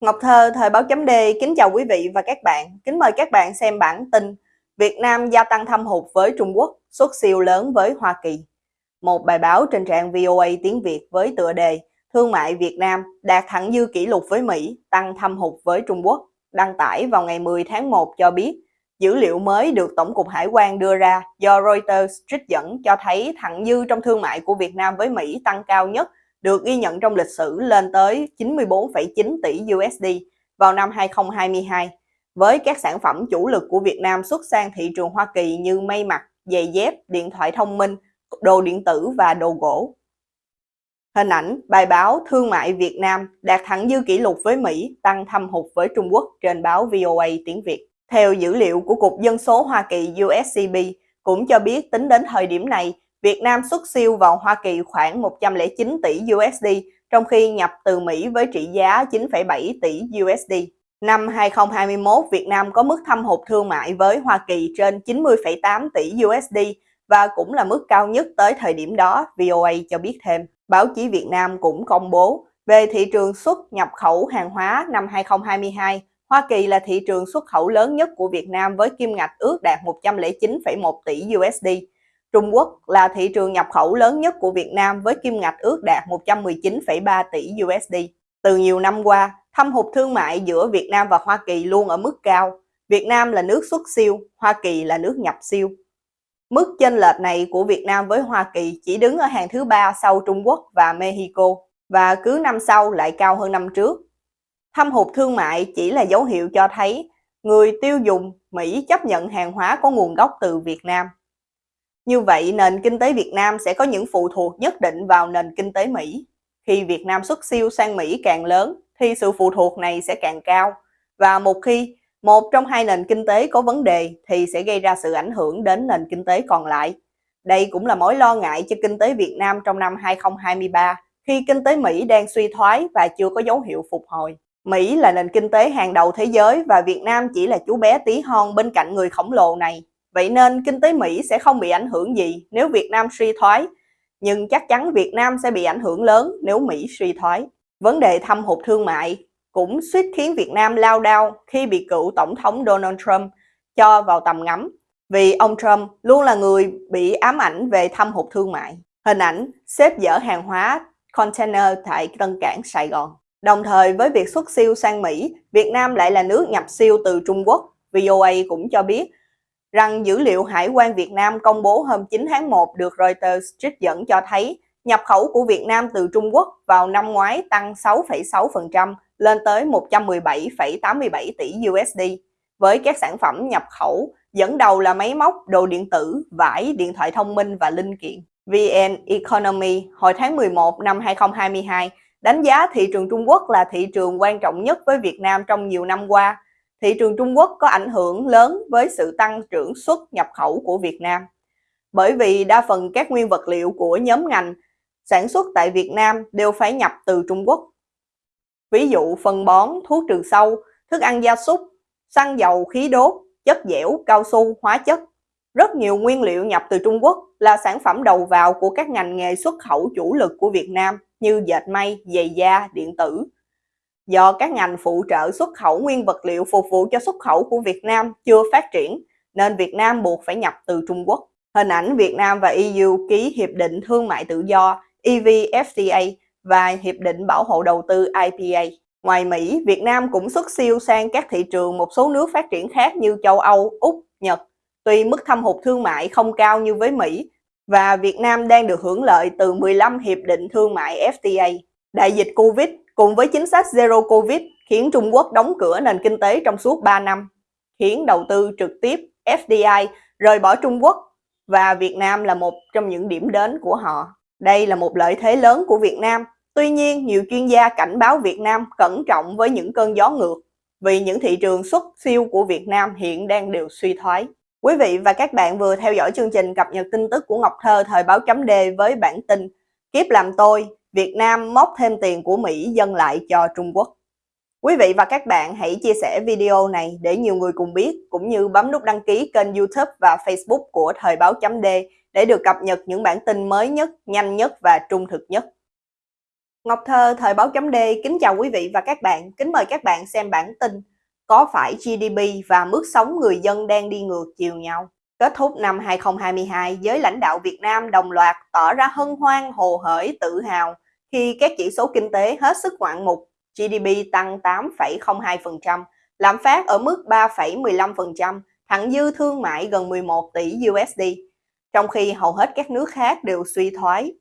Ngọc Thơ, Thời báo chấm D, kính chào quý vị và các bạn. Kính mời các bạn xem bản tin Việt Nam gia tăng thâm hụt với Trung Quốc, xuất siêu lớn với Hoa Kỳ. Một bài báo trên trang VOA tiếng Việt với tựa đề Thương mại Việt Nam đạt thẳng dư kỷ lục với Mỹ, tăng thâm hụt với Trung Quốc, đăng tải vào ngày 10 tháng 1 cho biết dữ liệu mới được Tổng cục Hải quan đưa ra do Reuters trích dẫn cho thấy thặng dư trong thương mại của Việt Nam với Mỹ tăng cao nhất được ghi nhận trong lịch sử lên tới 94,9 tỷ USD vào năm 2022, với các sản phẩm chủ lực của Việt Nam xuất sang thị trường Hoa Kỳ như may mặc, giày dép, điện thoại thông minh, đồ điện tử và đồ gỗ. Hình ảnh, bài báo Thương mại Việt Nam đạt thẳng dư kỷ lục với Mỹ, tăng thâm hụt với Trung Quốc trên báo VOA tiếng Việt. Theo dữ liệu của Cục Dân số Hoa Kỳ USCB, cũng cho biết tính đến thời điểm này, Việt Nam xuất siêu vào Hoa Kỳ khoảng 109 tỷ USD, trong khi nhập từ Mỹ với trị giá 9,7 tỷ USD. Năm 2021, Việt Nam có mức thâm hụt thương mại với Hoa Kỳ trên 90,8 tỷ USD và cũng là mức cao nhất tới thời điểm đó, VOA cho biết thêm. Báo chí Việt Nam cũng công bố về thị trường xuất nhập khẩu hàng hóa năm 2022, Hoa Kỳ là thị trường xuất khẩu lớn nhất của Việt Nam với kim ngạch ước đạt 109,1 tỷ USD, Trung Quốc là thị trường nhập khẩu lớn nhất của Việt Nam với kim ngạch ước đạt 119,3 tỷ USD. Từ nhiều năm qua, thâm hụt thương mại giữa Việt Nam và Hoa Kỳ luôn ở mức cao. Việt Nam là nước xuất siêu, Hoa Kỳ là nước nhập siêu. Mức chênh lệch này của Việt Nam với Hoa Kỳ chỉ đứng ở hàng thứ ba sau Trung Quốc và Mexico và cứ năm sau lại cao hơn năm trước. Thâm hụt thương mại chỉ là dấu hiệu cho thấy người tiêu dùng Mỹ chấp nhận hàng hóa có nguồn gốc từ Việt Nam. Như vậy, nền kinh tế Việt Nam sẽ có những phụ thuộc nhất định vào nền kinh tế Mỹ. Khi Việt Nam xuất siêu sang Mỹ càng lớn, thì sự phụ thuộc này sẽ càng cao. Và một khi một trong hai nền kinh tế có vấn đề thì sẽ gây ra sự ảnh hưởng đến nền kinh tế còn lại. Đây cũng là mối lo ngại cho kinh tế Việt Nam trong năm 2023 khi kinh tế Mỹ đang suy thoái và chưa có dấu hiệu phục hồi. Mỹ là nền kinh tế hàng đầu thế giới và Việt Nam chỉ là chú bé tí hon bên cạnh người khổng lồ này. Vậy nên kinh tế Mỹ sẽ không bị ảnh hưởng gì nếu Việt Nam suy thoái, nhưng chắc chắn Việt Nam sẽ bị ảnh hưởng lớn nếu Mỹ suy thoái. Vấn đề thâm hụt thương mại cũng suýt khiến Việt Nam lao đao khi bị cựu Tổng thống Donald Trump cho vào tầm ngắm, vì ông Trump luôn là người bị ám ảnh về thâm hụt thương mại. Hình ảnh xếp dỡ hàng hóa container tại Tân Cảng Sài Gòn. Đồng thời với việc xuất siêu sang Mỹ, Việt Nam lại là nước nhập siêu từ Trung Quốc. VOA cũng cho biết rằng dữ liệu Hải quan Việt Nam công bố hôm 9 tháng 1 được Reuters trích dẫn cho thấy nhập khẩu của Việt Nam từ Trung Quốc vào năm ngoái tăng 6,6% lên tới 117,87 tỷ USD, với các sản phẩm nhập khẩu dẫn đầu là máy móc, đồ điện tử, vải, điện thoại thông minh và linh kiện. VN Economy hồi tháng 11 năm 2022 đánh giá thị trường Trung Quốc là thị trường quan trọng nhất với Việt Nam trong nhiều năm qua thị trường Trung Quốc có ảnh hưởng lớn với sự tăng trưởng xuất nhập khẩu của Việt Nam. Bởi vì đa phần các nguyên vật liệu của nhóm ngành sản xuất tại Việt Nam đều phải nhập từ Trung Quốc. Ví dụ phân bón, thuốc trừ sâu, thức ăn gia súc, xăng dầu, khí đốt, chất dẻo, cao su, hóa chất. Rất nhiều nguyên liệu nhập từ Trung Quốc là sản phẩm đầu vào của các ngành nghề xuất khẩu chủ lực của Việt Nam như dệt may, giày da, điện tử, do các ngành phụ trợ xuất khẩu nguyên vật liệu phục vụ cho xuất khẩu của Việt Nam chưa phát triển, nên Việt Nam buộc phải nhập từ Trung Quốc. Hình ảnh Việt Nam và EU ký Hiệp định Thương mại Tự do EVFTA và Hiệp định Bảo hộ Đầu tư IPA. Ngoài Mỹ, Việt Nam cũng xuất siêu sang các thị trường một số nước phát triển khác như châu Âu, Úc, Nhật. Tuy mức thâm hụt thương mại không cao như với Mỹ, và Việt Nam đang được hưởng lợi từ 15 hiệp định thương mại FTA. Đại dịch Covid cùng với chính sách Zero Covid khiến Trung Quốc đóng cửa nền kinh tế trong suốt 3 năm, khiến đầu tư trực tiếp FDI rời bỏ Trung Quốc và Việt Nam là một trong những điểm đến của họ. Đây là một lợi thế lớn của Việt Nam. Tuy nhiên, nhiều chuyên gia cảnh báo Việt Nam cẩn trọng với những cơn gió ngược vì những thị trường xuất siêu của Việt Nam hiện đang đều suy thoái. Quý vị và các bạn vừa theo dõi chương trình cập nhật tin tức của Ngọc Thơ thời báo chấm D với bản tin Kiếp làm tôi, Việt Nam móc thêm tiền của Mỹ dâng lại cho Trung Quốc. Quý vị và các bạn hãy chia sẻ video này để nhiều người cùng biết, cũng như bấm nút đăng ký kênh youtube và facebook của Thời báo chấm D để được cập nhật những bản tin mới nhất, nhanh nhất và trung thực nhất. Ngọc Thơ, Thời báo chấm D, kính chào quý vị và các bạn. Kính mời các bạn xem bản tin Có phải GDP và mức sống người dân đang đi ngược chiều nhau? Kết thúc năm 2022, giới lãnh đạo Việt Nam đồng loạt tỏ ra hân hoan, hồ hởi, tự hào khi các chỉ số kinh tế hết sức ngoạn mục. GDP tăng 8,02%, lạm phát ở mức 3,15%, thặng dư thương mại gần 11 tỷ USD, trong khi hầu hết các nước khác đều suy thoái.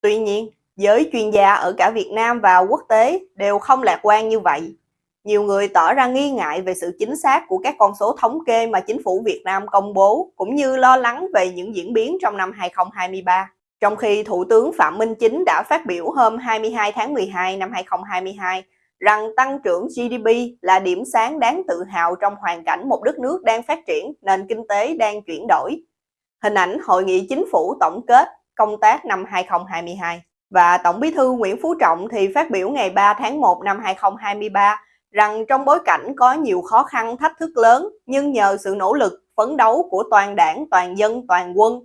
Tuy nhiên, giới chuyên gia ở cả Việt Nam và quốc tế đều không lạc quan như vậy. Nhiều người tỏ ra nghi ngại về sự chính xác của các con số thống kê mà chính phủ Việt Nam công bố, cũng như lo lắng về những diễn biến trong năm 2023. Trong khi Thủ tướng Phạm Minh Chính đã phát biểu hôm 22 tháng 12 năm 2022 rằng tăng trưởng GDP là điểm sáng đáng tự hào trong hoàn cảnh một đất nước đang phát triển, nền kinh tế đang chuyển đổi. Hình ảnh Hội nghị Chính phủ tổng kết công tác năm 2022 và Tổng bí thư Nguyễn Phú Trọng thì phát biểu ngày 3 tháng 1 năm 2023 rằng trong bối cảnh có nhiều khó khăn thách thức lớn nhưng nhờ sự nỗ lực phấn đấu của toàn đảng, toàn dân, toàn quân,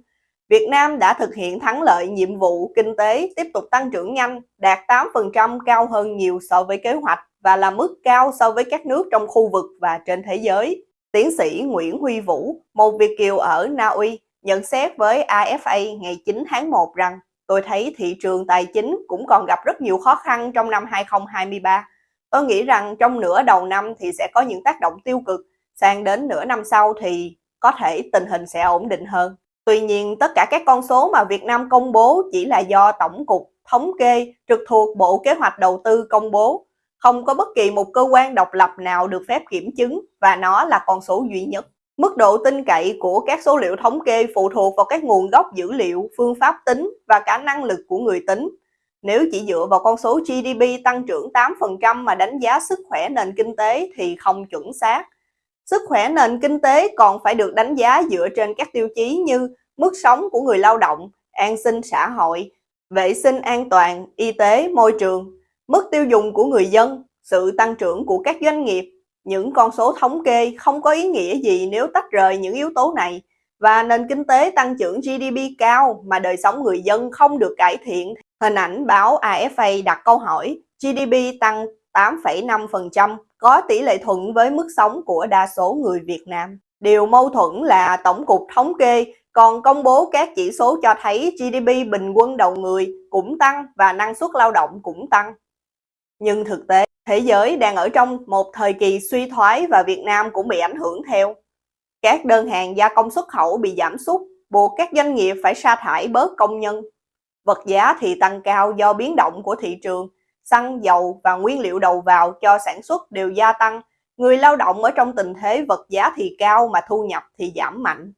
Việt Nam đã thực hiện thắng lợi nhiệm vụ kinh tế tiếp tục tăng trưởng nhanh, đạt 8% cao hơn nhiều so với kế hoạch và là mức cao so với các nước trong khu vực và trên thế giới. Tiến sĩ Nguyễn Huy Vũ, một Việt Kiều ở Na Uy, nhận xét với AFA ngày 9 tháng 1 rằng tôi thấy thị trường tài chính cũng còn gặp rất nhiều khó khăn trong năm 2023 Tôi nghĩ rằng trong nửa đầu năm thì sẽ có những tác động tiêu cực, sang đến nửa năm sau thì có thể tình hình sẽ ổn định hơn. Tuy nhiên, tất cả các con số mà Việt Nam công bố chỉ là do Tổng cục Thống kê trực thuộc Bộ Kế hoạch Đầu tư công bố. Không có bất kỳ một cơ quan độc lập nào được phép kiểm chứng và nó là con số duy nhất. Mức độ tin cậy của các số liệu thống kê phụ thuộc vào các nguồn gốc dữ liệu, phương pháp tính và cả năng lực của người tính. Nếu chỉ dựa vào con số GDP tăng trưởng 8% mà đánh giá sức khỏe nền kinh tế thì không chuẩn xác. Sức khỏe nền kinh tế còn phải được đánh giá dựa trên các tiêu chí như mức sống của người lao động, an sinh xã hội, vệ sinh an toàn, y tế, môi trường, mức tiêu dùng của người dân, sự tăng trưởng của các doanh nghiệp. Những con số thống kê không có ý nghĩa gì nếu tách rời những yếu tố này. Và nền kinh tế tăng trưởng GDP cao mà đời sống người dân không được cải thiện. Hình ảnh báo AFA đặt câu hỏi GDP tăng 8,5% có tỷ lệ thuận với mức sống của đa số người Việt Nam. Điều mâu thuẫn là Tổng cục Thống kê còn công bố các chỉ số cho thấy GDP bình quân đầu người cũng tăng và năng suất lao động cũng tăng. Nhưng thực tế, thế giới đang ở trong một thời kỳ suy thoái và Việt Nam cũng bị ảnh hưởng theo. Các đơn hàng gia công xuất khẩu bị giảm sút, buộc các doanh nghiệp phải sa thải bớt công nhân Vật giá thì tăng cao do biến động của thị trường, xăng, dầu và nguyên liệu đầu vào cho sản xuất đều gia tăng. Người lao động ở trong tình thế vật giá thì cao mà thu nhập thì giảm mạnh.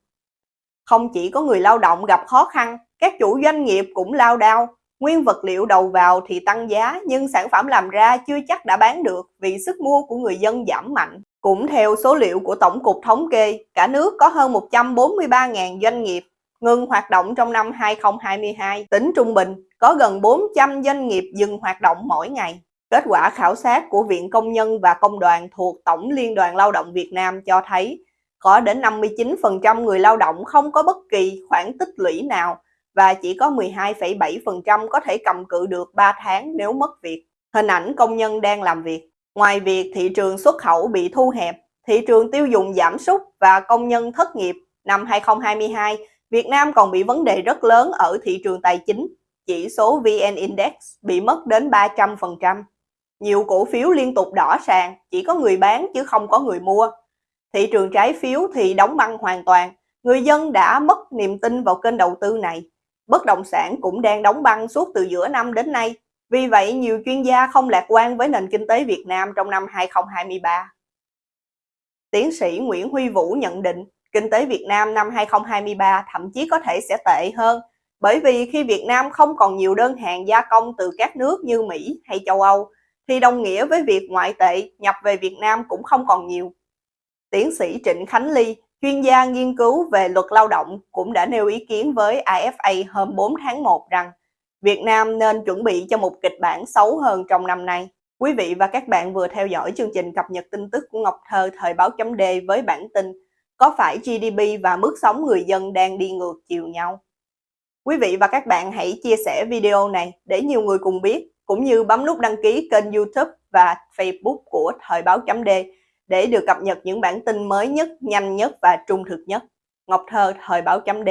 Không chỉ có người lao động gặp khó khăn, các chủ doanh nghiệp cũng lao đao. Nguyên vật liệu đầu vào thì tăng giá nhưng sản phẩm làm ra chưa chắc đã bán được vì sức mua của người dân giảm mạnh. Cũng theo số liệu của Tổng cục Thống kê, cả nước có hơn 143.000 doanh nghiệp ngừng hoạt động trong năm 2022. Tính trung bình, có gần 400 doanh nghiệp dừng hoạt động mỗi ngày. Kết quả khảo sát của Viện Công nhân và Công đoàn thuộc Tổng Liên đoàn Lao động Việt Nam cho thấy có đến 59% người lao động không có bất kỳ khoản tích lũy nào và chỉ có 12,7% có thể cầm cự được 3 tháng nếu mất việc. Hình ảnh công nhân đang làm việc. Ngoài việc thị trường xuất khẩu bị thu hẹp, thị trường tiêu dùng giảm sút và công nhân thất nghiệp năm 2022 Việt Nam còn bị vấn đề rất lớn ở thị trường tài chính. Chỉ số VN Index bị mất đến 300%. Nhiều cổ phiếu liên tục đỏ sàn, chỉ có người bán chứ không có người mua. Thị trường trái phiếu thì đóng băng hoàn toàn. Người dân đã mất niềm tin vào kênh đầu tư này. Bất động sản cũng đang đóng băng suốt từ giữa năm đến nay. Vì vậy, nhiều chuyên gia không lạc quan với nền kinh tế Việt Nam trong năm 2023. Tiến sĩ Nguyễn Huy Vũ nhận định kinh tế Việt Nam năm 2023 thậm chí có thể sẽ tệ hơn bởi vì khi Việt Nam không còn nhiều đơn hàng gia công từ các nước như Mỹ hay châu Âu thì đồng nghĩa với việc ngoại tệ nhập về Việt Nam cũng không còn nhiều. Tiến sĩ Trịnh Khánh Ly, chuyên gia nghiên cứu về luật lao động cũng đã nêu ý kiến với AFA hôm 4 tháng 1 rằng Việt Nam nên chuẩn bị cho một kịch bản xấu hơn trong năm nay. Quý vị và các bạn vừa theo dõi chương trình cập nhật tin tức của Ngọc Thơ thời báo chấm D với bản tin có phải GDP và mức sống người dân đang đi ngược chiều nhau? Quý vị và các bạn hãy chia sẻ video này để nhiều người cùng biết cũng như bấm nút đăng ký kênh youtube và facebook của Thời báo chấm D để được cập nhật những bản tin mới nhất, nhanh nhất và trung thực nhất. Ngọc Thơ, Thời báo chấm D